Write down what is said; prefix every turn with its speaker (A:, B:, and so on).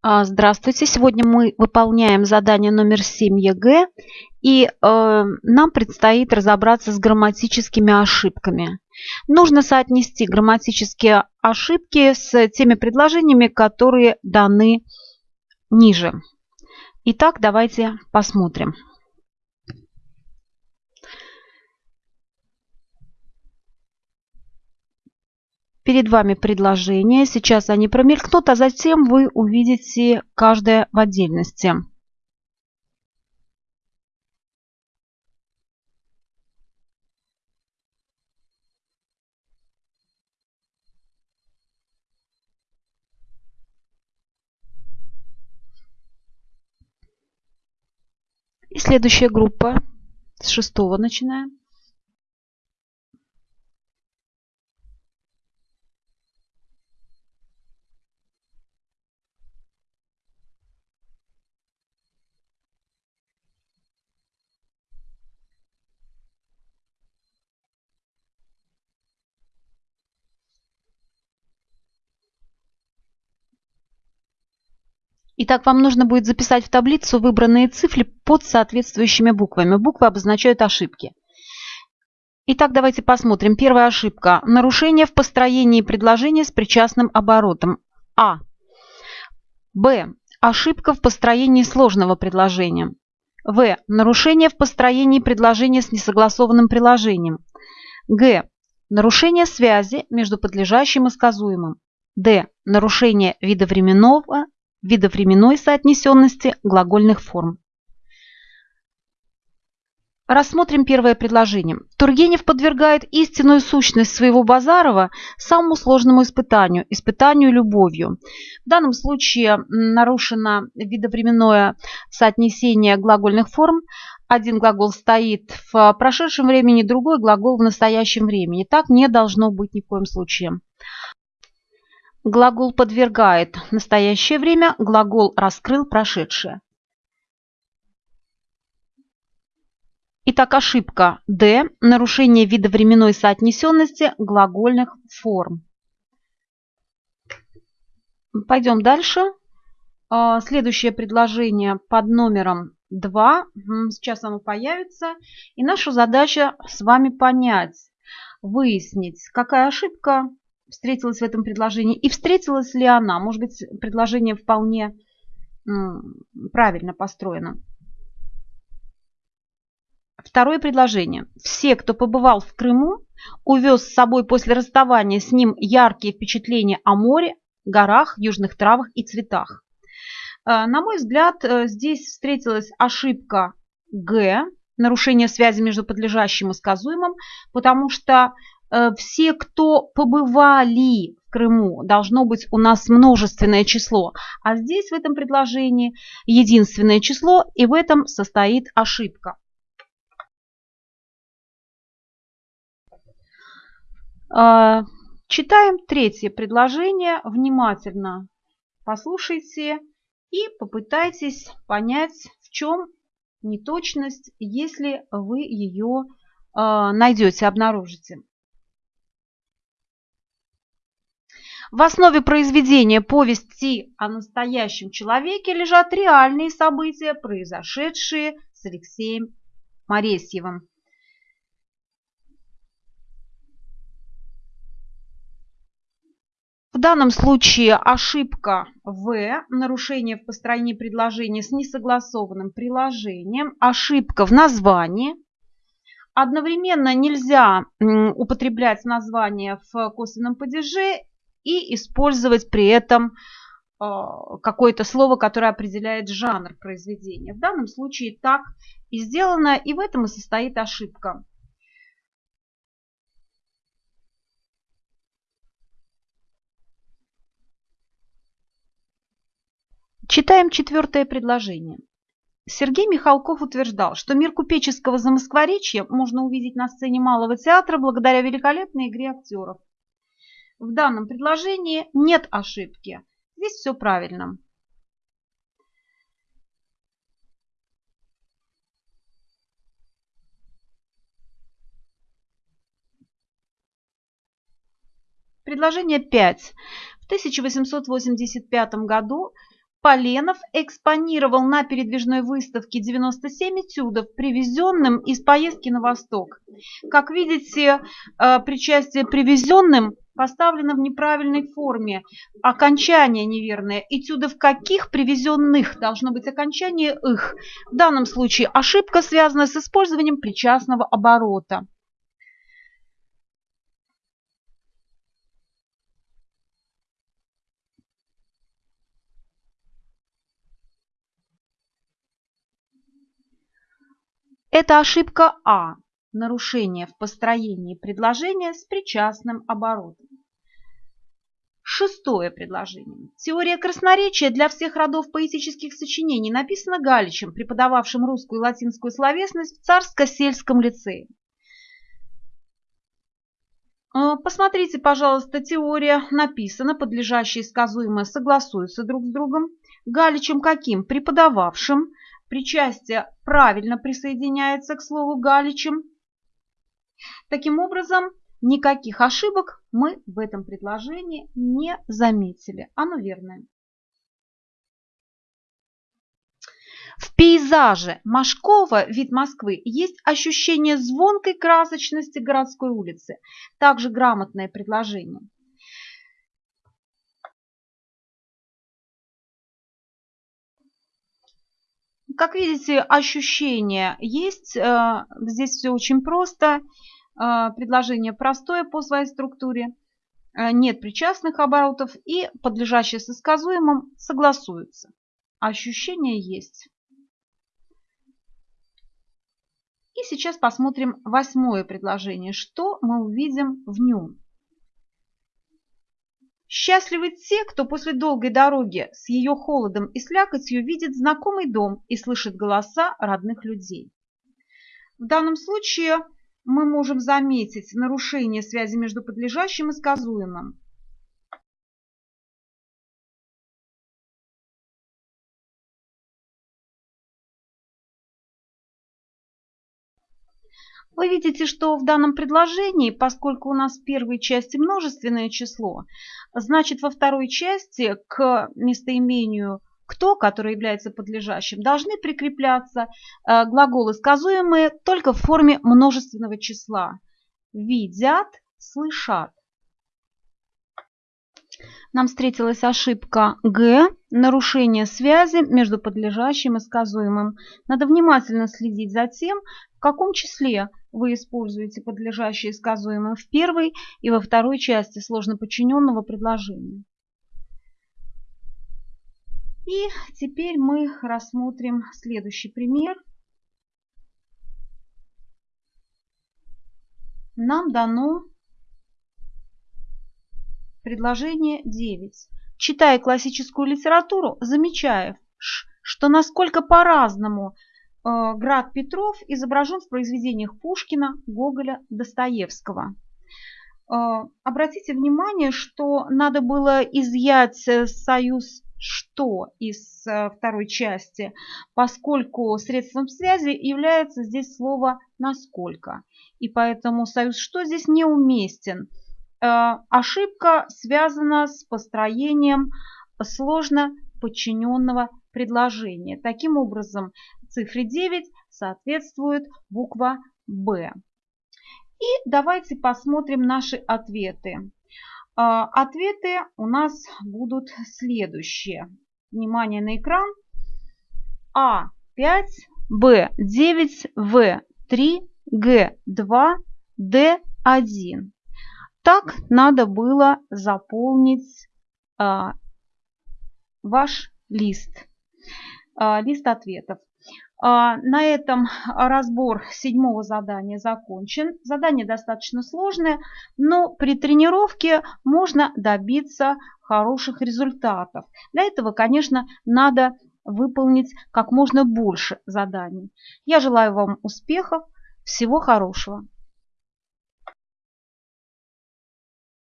A: А, Здравствуйте! Сегодня мы выполняем задание номер 7 ЕГЭ, и э, нам предстоит разобраться с грамматическими ошибками. Нужно соотнести грамматические ошибки с теми предложениями, которые даны ниже. Итак, давайте посмотрим. Перед вами предложения. Сейчас они промелькнут, а затем вы увидите каждое в отдельности. И следующая группа с шестого начинаем. Итак, вам нужно будет записать в таблицу выбранные цифры под соответствующими буквами. Буквы обозначают ошибки. Итак, давайте посмотрим. Первая ошибка. Нарушение в построении предложения с причастным оборотом. А. Б. Ошибка в построении сложного предложения. В. Нарушение в построении предложения с несогласованным приложением. Г. Нарушение связи между подлежащим и сказуемым. Д. Нарушение вида временного видовременной соотнесенности глагольных форм. Рассмотрим первое предложение. Тургенев подвергает истинную сущность своего Базарова самому сложному испытанию – испытанию любовью. В данном случае нарушено видовременное соотнесение глагольных форм. Один глагол стоит в прошедшем времени, другой глагол в настоящем времени. Так не должно быть ни в коем случае. Глагол подвергает настоящее время, глагол раскрыл прошедшее. Итак, ошибка D. Нарушение вида временной соотнесенности глагольных форм. Пойдем дальше. А, следующее предложение под номером 2. Сейчас оно появится. И наша задача с вами понять, выяснить, какая ошибка встретилась в этом предложении и встретилась ли она. Может быть, предложение вполне правильно построено. Второе предложение. Все, кто побывал в Крыму, увез с собой после расставания с ним яркие впечатления о море, горах, южных травах и цветах. Э, на мой взгляд, э, здесь встретилась ошибка Г, нарушение связи между подлежащим и сказуемым, потому что все, кто побывали в Крыму, должно быть у нас множественное число. А здесь в этом предложении единственное число, и в этом состоит ошибка. Э, читаем третье предложение. Внимательно послушайте и попытайтесь понять, в чем неточность, если вы ее э, найдете, обнаружите. В основе произведения повести о настоящем человеке лежат реальные события, произошедшие с Алексеем Моресьевым. В данном случае ошибка В, нарушение в построении предложения с несогласованным приложением, ошибка в названии. Одновременно нельзя употреблять название в косвенном падеже и использовать при этом а, какое-то слово, которое определяет жанр произведения. В данном случае так и сделано, и в этом и состоит ошибка. Читаем четвертое предложение. Сергей Михалков утверждал, что мир купеческого замоскворечья можно увидеть на сцене Малого театра благодаря великолепной игре актеров. В данном предложении нет ошибки. Здесь все правильно. Предложение 5. В 1885 году Поленов экспонировал на передвижной выставке 97 этюдов, привезенным из поездки на восток. Как видите, э, причастие привезенным поставлено в неправильной форме. Окончание неверное. Этюдов каких привезенных должно быть окончание их. В данном случае ошибка связана с использованием причастного оборота. Это ошибка А. Нарушение в построении предложения с причастным оборотом. Шестое предложение. Теория красноречия для всех родов поэтических сочинений написана Галичем, преподававшим русскую и латинскую словесность в Царско-сельском лицее. А, посмотрите, пожалуйста, теория написана, подлежащие сказуемое согласуются друг с другом. Галичем каким? Преподававшим, Причастие правильно присоединяется к слову Галичем. Таким образом, никаких ошибок мы в этом предложении не заметили. Оно верное. В пейзаже Машкова «Вид Москвы» есть ощущение звонкой красочности городской улицы. Также грамотное предложение. Как видите, ощущение есть. Э, здесь все очень просто. Э, предложение простое по своей структуре. Э, нет причастных оборотов и подлежащие со сказуемым согласуются. Ощущение есть. И сейчас посмотрим восьмое предложение. Что мы увидим в нем? Счастливы те, кто после долгой дороги с ее холодом и слякотью видит знакомый дом и слышит голоса родных людей. В данном случае мы можем заметить нарушение связи между подлежащим и сказуемым. Вы видите, что в данном предложении, поскольку у нас в первой части множественное число, значит во второй части к местоимению «кто», который является подлежащим, должны прикрепляться э, глаголы, сказуемые только в форме множественного числа. Видят, слышат. Нам встретилась ошибка Г, нарушение связи между подлежащим и сказуемым. Надо внимательно следить за тем, в каком числе вы используете подлежащие сказуемые в первой и во второй части сложно подчиненного предложения. И теперь мы рассмотрим следующий пример. Нам дано предложение 9. Читая классическую литературу, замечая, что насколько по-разному Град Петров изображен в произведениях Пушкина, Гоголя, Достоевского. Э, обратите внимание, что надо было изъять э, союз «что» из второй части, поскольку средством связи является здесь слово «насколько». И поэтому союз «что» здесь неуместен. Ошибка связана с построением сложно подчиненного предложения. Таким образом, цифре 9 соответствует буква «Б». И давайте посмотрим наши ответы. А, ответы у нас будут следующие. Внимание на экран. А5, Б9, В3, Г2, Д1. Так надо было заполнить а, ваш лист, а, лист ответов. А, на этом разбор седьмого задания закончен. Задание достаточно сложное, но при тренировке можно добиться хороших результатов. Для этого, конечно, надо выполнить как можно больше заданий. Я желаю вам успехов, всего хорошего.